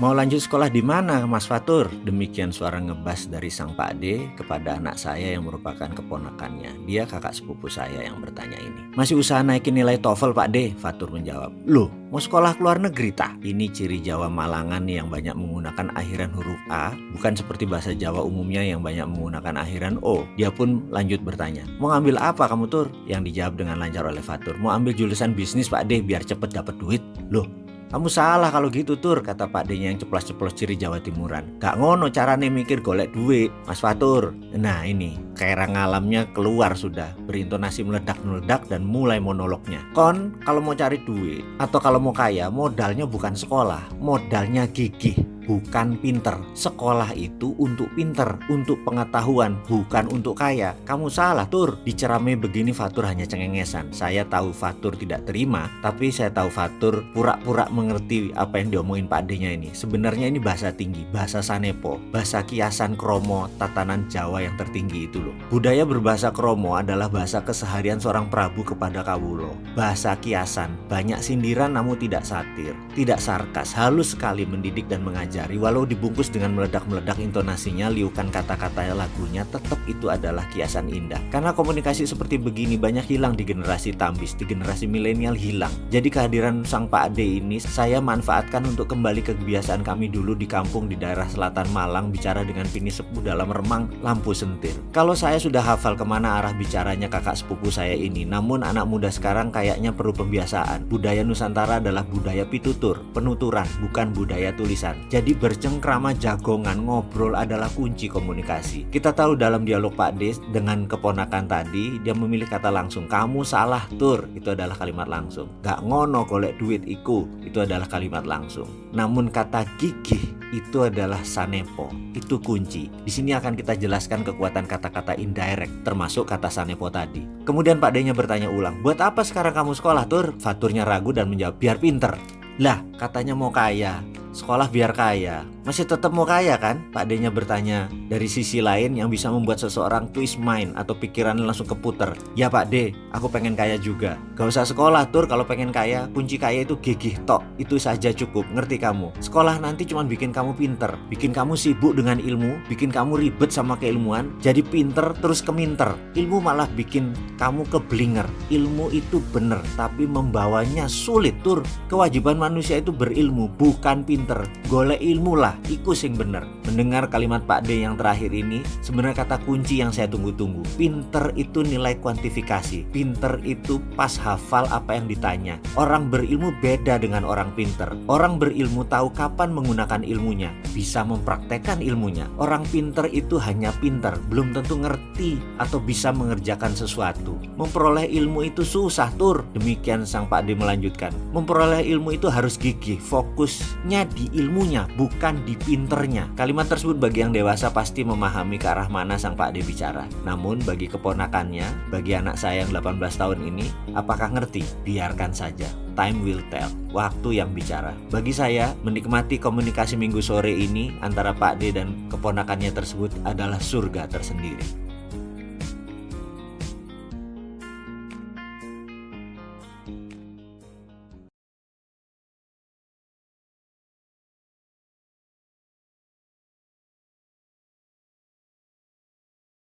Mau lanjut sekolah di mana Mas Fatur? Demikian suara ngebas dari sang Pak D kepada anak saya yang merupakan keponakannya. Dia kakak sepupu saya yang bertanya ini. Masih usaha naikin nilai TOEFL Pak D? Fatur menjawab. Loh, mau sekolah ke luar negeri tah? Ini ciri Jawa Malangan yang banyak menggunakan akhiran huruf A, bukan seperti bahasa Jawa umumnya yang banyak menggunakan akhiran O. Dia pun lanjut bertanya, mau ngambil apa kamu Tur? Yang dijawab dengan lancar oleh Fatur, mau ambil jurusan bisnis Pak D biar cepet dapat duit. Loh, kamu salah kalau gitu tur, kata Pak D yang ceplos-ceplos ciri Jawa Timuran. Gak ngono carane mikir golek duit, Mas Fatur. Nah ini, kairang alamnya keluar sudah, berintonasi meledak-meledak dan mulai monolognya. Kon, kalau mau cari duit, atau kalau mau kaya, modalnya bukan sekolah, modalnya gigih bukan pinter. Sekolah itu untuk pinter, untuk pengetahuan, bukan untuk kaya. Kamu salah, Tur. Dicerame begini Fatur hanya cengengesan. Saya tahu Fatur tidak terima, tapi saya tahu Fatur pura-pura mengerti apa yang diomongin Pak D-nya ini. Sebenarnya ini bahasa tinggi, bahasa Sanepo, bahasa kiasan kromo, tatanan Jawa yang tertinggi itu loh. Budaya berbahasa kromo adalah bahasa keseharian seorang Prabu kepada Kawulo. Bahasa kiasan, banyak sindiran namun tidak satir, tidak sarkas, halus sekali mendidik dan mengajar pelajari walau dibungkus dengan meledak-meledak intonasinya liukan kata-kata lagunya tetap itu adalah kiasan indah. Karena komunikasi seperti begini banyak hilang di generasi tambis di generasi milenial hilang. Jadi kehadiran sang Pak Ade ini saya manfaatkan untuk kembali ke kebiasaan kami dulu di kampung di daerah selatan Malang bicara dengan pini sepuh dalam remang lampu sentir. Kalau saya sudah hafal ke mana arah bicaranya kakak sepupu saya ini namun anak muda sekarang kayaknya perlu pembiasaan. Budaya Nusantara adalah budaya pitutur penuturan bukan budaya tulisan. Jadi jadi bercengkrama jagongan ngobrol adalah kunci komunikasi. Kita tahu dalam dialog Pak Des dengan keponakan tadi dia memilih kata langsung kamu salah tur itu adalah kalimat langsung. Gak ngono golek duit iku itu adalah kalimat langsung. Namun kata gigih itu adalah sanepo. Itu kunci. Di sini akan kita jelaskan kekuatan kata-kata indirect termasuk kata sanepo tadi. Kemudian Pak D-nya bertanya ulang, "Buat apa sekarang kamu sekolah, Tur?" Faturnya ragu dan menjawab, "Biar pinter." Lah, katanya mau kaya sekolah biar kaya. Masih tetap mau kaya kan? Pak D-nya bertanya. Dari sisi lain yang bisa membuat seseorang twist mind atau pikiran langsung keputer. Ya Pak D, aku pengen kaya juga. Gak usah sekolah tur kalau pengen kaya. Kunci kaya itu gigih tok. Itu saja cukup, ngerti kamu. Sekolah nanti cuma bikin kamu pinter. Bikin kamu sibuk dengan ilmu. Bikin kamu ribet sama keilmuan. Jadi pinter terus keminter. Ilmu malah bikin kamu keblinger. Ilmu itu bener, tapi membawanya sulit tur. Kewajiban manusia itu berilmu, bukan pinter golek ilmu lah, iku sing bener. Mendengar kalimat Pak D yang terakhir ini, sebenarnya kata kunci yang saya tunggu-tunggu. Pinter itu nilai kuantifikasi, pinter itu pas hafal apa yang ditanya. Orang berilmu beda dengan orang pinter. Orang berilmu tahu kapan menggunakan ilmunya, bisa mempraktekkan ilmunya. Orang pinter itu hanya pinter, belum tentu ngerti atau bisa mengerjakan sesuatu. Memperoleh ilmu itu susah tur. Demikian sang Pak D melanjutkan. Memperoleh ilmu itu harus gigih, fokusnya di ilmunya, bukan di pinternya. Kalimat tersebut bagi yang dewasa pasti memahami ke arah mana sang Pak D bicara. Namun bagi keponakannya, bagi anak saya yang 18 tahun ini, apakah ngerti? Biarkan saja. Time will tell. Waktu yang bicara. Bagi saya, menikmati komunikasi minggu sore ini antara Pak D dan keponakannya tersebut adalah surga tersendiri.